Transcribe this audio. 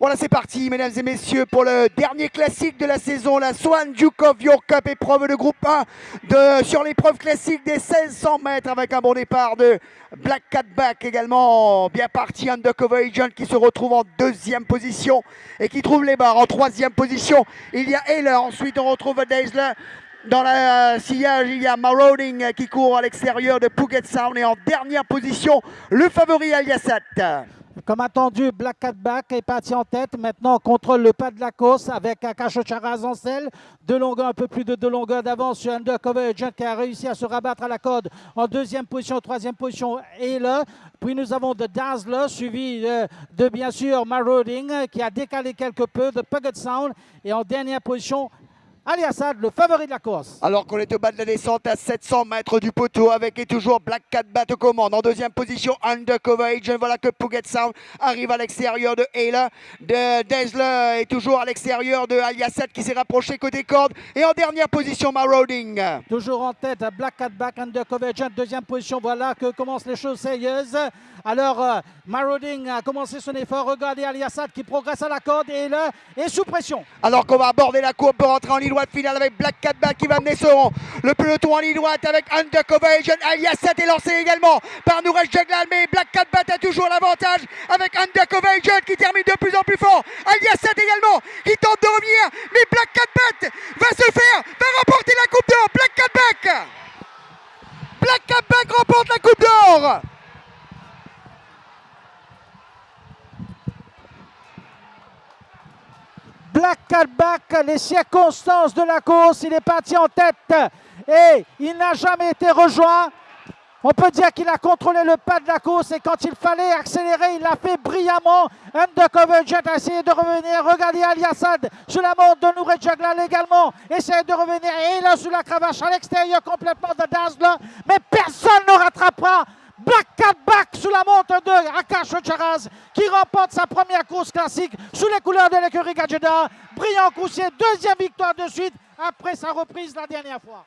Voilà, c'est parti, mesdames et messieurs, pour le dernier classique de la saison, la Swan Duke of York Cup, épreuve de groupe 1 de, sur l'épreuve classique des 1600 mètres avec un bon départ de Black Cat Back également. Bien parti, Undercover Agent qui se retrouve en deuxième position et qui trouve les barres en troisième position. Il y a Heller, ensuite on retrouve Daisler. Dans la sillage, il y a Marauding qui court à l'extérieur de Puget Sound et en dernière position, le favori Aliasat. Comme attendu, Black Cat Back est parti en tête. Maintenant, on contrôle le pas de la course avec Akash en selle. Deux longueurs, un peu plus de deux longueurs d'avance sur Undercover Agent qui a réussi à se rabattre à la code en deuxième position, troisième position et là. Puis nous avons de Dazzler, suivi de, de, bien sûr Marauding qui a décalé quelque peu, de Puget Sound. Et en dernière position, Ali Assad, le favori de la course. Alors qu'on est au bas de la descente à 700 mètres du poteau avec et toujours Black Cat Bat aux commandes. En deuxième position, Undercover Agent. Voilà que Puget Sound arrive à l'extérieur de Ayla. De Dazzler est toujours à l'extérieur de Aliasset qui s'est rapproché côté corde. Et en dernière position, Marauding. Toujours en tête, Black Cat Back, Undercover Agent. Deuxième position, voilà que commencent les choses sérieuses. Alors, euh, Marauding a commencé son effort. Regardez Aliassad qui progresse à la corde et là est sous pression. Alors qu'on va aborder la courbe pour rentrer en ligne droite finale avec Black Cat qui va mener son le peloton en ligne droite avec Undercover Agent. Aliassad est lancé également par Nouresh Jaglal, mais Black Cat a toujours l'avantage avec Undercover Agent qui termine de plus en plus fort. Aliassad également qui tente de revenir, mais Black Cat va se faire, va remporter la Coupe d'Or. Black Cat Black Cat remporte la Coupe d'Or Black Back, les circonstances de la course, il est parti en tête et il n'a jamais été rejoint. On peut dire qu'il a contrôlé le pas de la course et quand il fallait accélérer, il l'a fait brillamment. Undercover Jet a essayé de revenir. Regardez Ali Assad sur la montre de Nouré Jaglal également. Essaye de revenir et là sur la cravache à l'extérieur complètement de Dazzler. Mais personne ne rattrapera Black Cat Back sous la montre de Akash Charaz qui remporte sa première course classique sous les couleurs de l'écurie Gadjeda. Brillant coussier, deuxième victoire de suite après sa reprise la dernière fois.